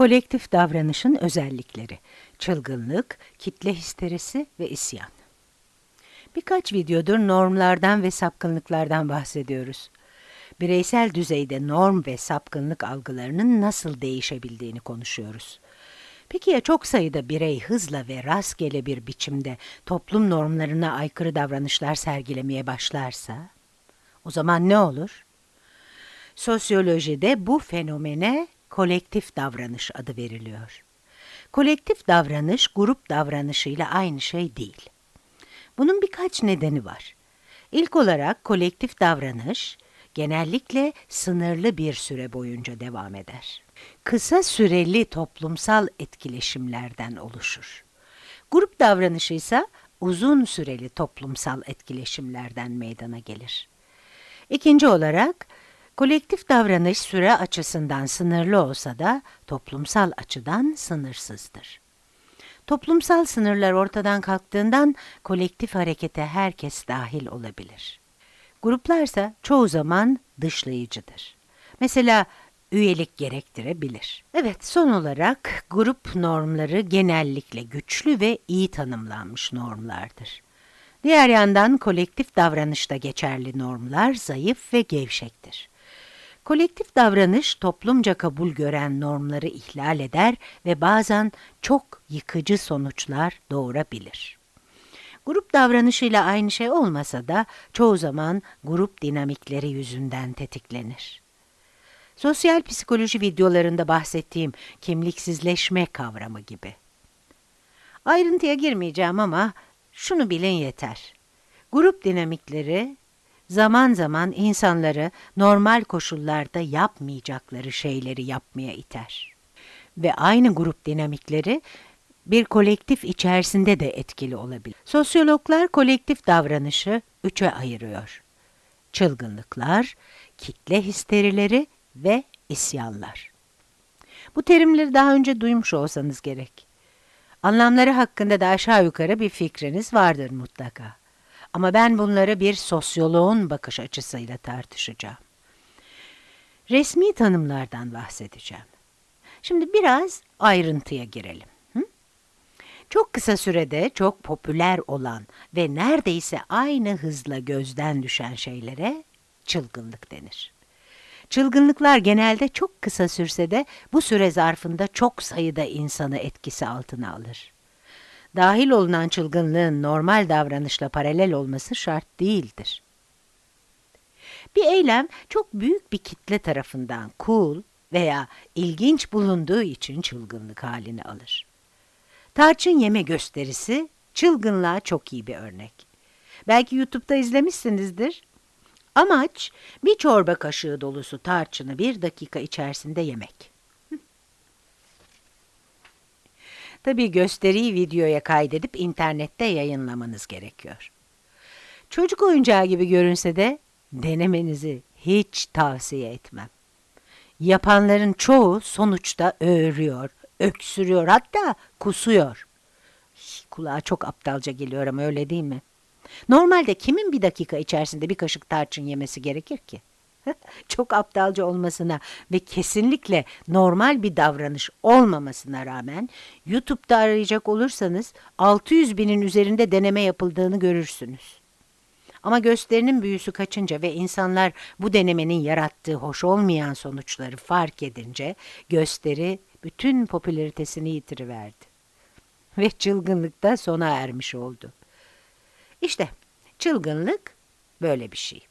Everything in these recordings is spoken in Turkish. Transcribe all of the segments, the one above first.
Kolektif davranışın özellikleri, çılgınlık, kitle histerisi ve isyan. Birkaç videodur normlardan ve sapkınlıklardan bahsediyoruz. Bireysel düzeyde norm ve sapkınlık algılarının nasıl değişebildiğini konuşuyoruz. Peki ya çok sayıda birey hızla ve rastgele bir biçimde toplum normlarına aykırı davranışlar sergilemeye başlarsa? O zaman ne olur? Sosyolojide bu fenomene kolektif davranış adı veriliyor. Kolektif davranış grup davranışıyla aynı şey değil. Bunun birkaç nedeni var. İlk olarak kolektif davranış genellikle sınırlı bir süre boyunca devam eder. Kısa süreli toplumsal etkileşimlerden oluşur. Grup davranışı ise uzun süreli toplumsal etkileşimlerden meydana gelir. İkinci olarak kolektif davranış süre açısından sınırlı olsa da toplumsal açıdan sınırsızdır. Toplumsal sınırlar ortadan kalktığından kolektif harekete herkes dahil olabilir. Gruplarsa çoğu zaman dışlayıcıdır. Mesela üyelik gerektirebilir. Evet, son olarak grup normları genellikle güçlü ve iyi tanımlanmış normlardır. Diğer yandan kolektif davranışta geçerli normlar zayıf ve gevşektir. Kolektif davranış toplumca kabul gören normları ihlal eder ve bazen çok yıkıcı sonuçlar doğurabilir. Grup davranışıyla aynı şey olmasa da çoğu zaman grup dinamikleri yüzünden tetiklenir. Sosyal psikoloji videolarında bahsettiğim kimliksizleşme kavramı gibi. Ayrıntıya girmeyeceğim ama şunu bilin yeter. Grup dinamikleri zaman zaman insanları normal koşullarda yapmayacakları şeyleri yapmaya iter. Ve aynı grup dinamikleri bir kolektif içerisinde de etkili olabilir. Sosyologlar kolektif davranışı üçe ayırıyor. Çılgınlıklar, kitle histerileri ve isyanlar. Bu terimleri daha önce duymuş olsanız gerek. Anlamları hakkında da aşağı yukarı bir fikriniz vardır mutlaka. Ama ben bunları bir sosyoloğun bakış açısıyla tartışacağım. Resmi tanımlardan bahsedeceğim. Şimdi biraz ayrıntıya girelim. Çok kısa sürede çok popüler olan ve neredeyse aynı hızla gözden düşen şeylere çılgınlık denir. Çılgınlıklar genelde çok kısa sürse de bu süre zarfında çok sayıda insanı etkisi altına alır. Dahil olunan çılgınlığın normal davranışla paralel olması şart değildir. Bir eylem çok büyük bir kitle tarafından cool veya ilginç bulunduğu için çılgınlık halini alır. Tarçın yeme gösterisi çılgınlığa çok iyi bir örnek. Belki YouTube'da izlemişsinizdir. Amaç bir çorba kaşığı dolusu tarçını bir dakika içerisinde yemek. Tabii gösteriyi videoya kaydedip internette yayınlamanız gerekiyor. Çocuk oyuncağı gibi görünse de denemenizi hiç tavsiye etmem. Yapanların çoğu sonuçta öğürüyor, öksürüyor hatta kusuyor. Kulağa çok aptalca geliyor ama öyle değil mi? Normalde kimin bir dakika içerisinde bir kaşık tarçın yemesi gerekir ki? Çok aptalca olmasına ve kesinlikle normal bir davranış olmamasına rağmen YouTube'da arayacak olursanız 600 binin üzerinde deneme yapıldığını görürsünüz. Ama gösterinin büyüsü kaçınca ve insanlar bu denemenin yarattığı hoş olmayan sonuçları fark edince gösteri bütün popülaritesini yitiriverdi. Ve çılgınlık da sona ermiş oldu. İşte çılgınlık böyle bir şey.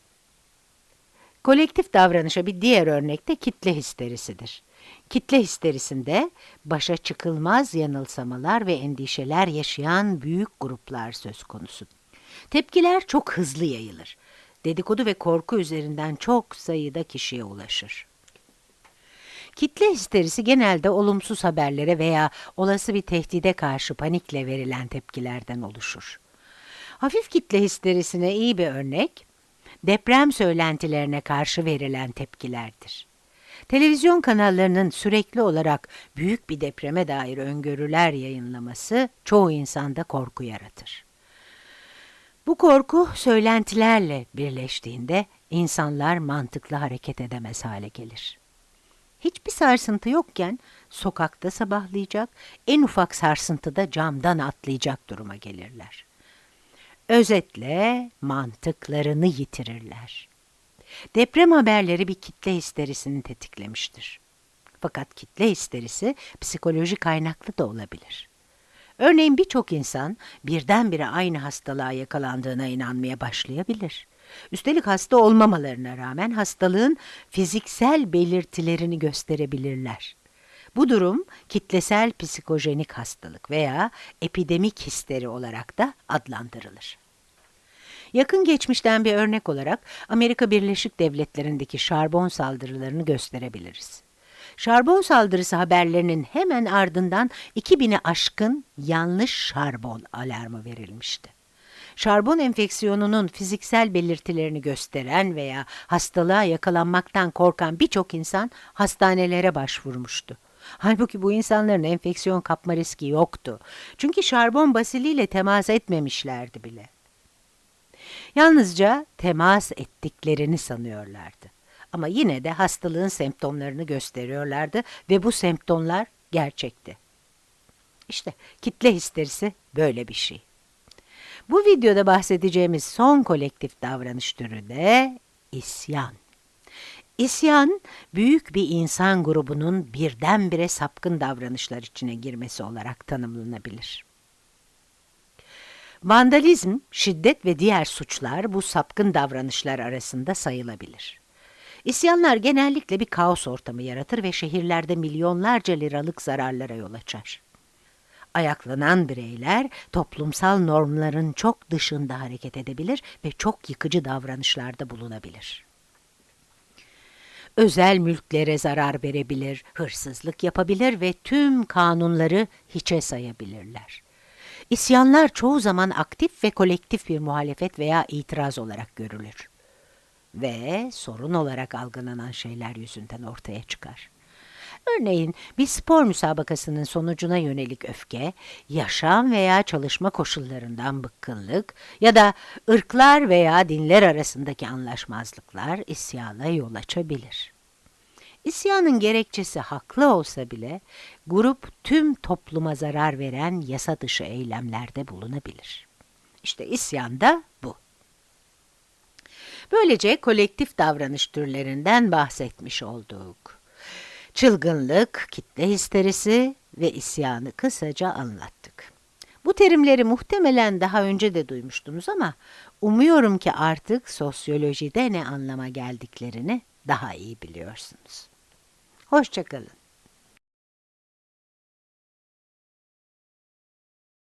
Kolektif davranışa bir diğer örnek de kitle histerisidir. Kitle histerisinde başa çıkılmaz yanılsamalar ve endişeler yaşayan büyük gruplar söz konusu. Tepkiler çok hızlı yayılır. Dedikodu ve korku üzerinden çok sayıda kişiye ulaşır. Kitle histerisi genelde olumsuz haberlere veya olası bir tehdide karşı panikle verilen tepkilerden oluşur. Hafif kitle histerisine iyi bir örnek, deprem söylentilerine karşı verilen tepkilerdir. Televizyon kanallarının sürekli olarak büyük bir depreme dair öngörüler yayınlaması çoğu insanda korku yaratır. Bu korku söylentilerle birleştiğinde insanlar mantıklı hareket edemez hale gelir. Hiçbir sarsıntı yokken sokakta sabahlayacak, en ufak sarsıntıda camdan atlayacak duruma gelirler. Özetle mantıklarını yitirirler. Deprem haberleri bir kitle histerisini tetiklemiştir. Fakat kitle histerisi psikoloji kaynaklı da olabilir. Örneğin birçok insan birdenbire aynı hastalığa yakalandığına inanmaya başlayabilir. Üstelik hasta olmamalarına rağmen hastalığın fiziksel belirtilerini gösterebilirler. Bu durum kitlesel psikojenik hastalık veya epidemik histeri olarak da adlandırılır. Yakın geçmişten bir örnek olarak Amerika Birleşik Devletleri'ndeki şarbon saldırılarını gösterebiliriz. Şarbon saldırısı haberlerinin hemen ardından 2000'i aşkın yanlış şarbon alarmı verilmişti. Şarbon enfeksiyonunun fiziksel belirtilerini gösteren veya hastalığa yakalanmaktan korkan birçok insan hastanelere başvurmuştu. Halbuki bu insanların enfeksiyon kapma riski yoktu. Çünkü şarbon basiliyle temas etmemişlerdi bile. Yalnızca temas ettiklerini sanıyorlardı. Ama yine de hastalığın semptomlarını gösteriyorlardı ve bu semptomlar gerçekti. İşte kitle histerisi böyle bir şey. Bu videoda bahsedeceğimiz son kolektif davranış türü de isyan. İsyan, büyük bir insan grubunun birdenbire sapkın davranışlar içine girmesi olarak tanımlanabilir. Vandalizm, şiddet ve diğer suçlar bu sapkın davranışlar arasında sayılabilir. İsyanlar genellikle bir kaos ortamı yaratır ve şehirlerde milyonlarca liralık zararlara yol açar. Ayaklanan bireyler toplumsal normların çok dışında hareket edebilir ve çok yıkıcı davranışlarda bulunabilir. Özel mülklere zarar verebilir, hırsızlık yapabilir ve tüm kanunları hiçe sayabilirler. İsyanlar çoğu zaman aktif ve kolektif bir muhalefet veya itiraz olarak görülür. Ve sorun olarak algılanan şeyler yüzünden ortaya çıkar. Örneğin bir spor müsabakasının sonucuna yönelik öfke, yaşam veya çalışma koşullarından bıkkınlık ya da ırklar veya dinler arasındaki anlaşmazlıklar isyana yol açabilir. İsyanın gerekçesi haklı olsa bile grup tüm topluma zarar veren yasa dışı eylemlerde bulunabilir. İşte isyan da bu. Böylece kolektif davranış türlerinden bahsetmiş olduk. Çılgınlık, kitle histerisi ve isyanı kısaca anlattık. Bu terimleri muhtemelen daha önce de duymuştunuz ama umuyorum ki artık sosyolojide ne anlama geldiklerini daha iyi biliyorsunuz. Hoşçakalın.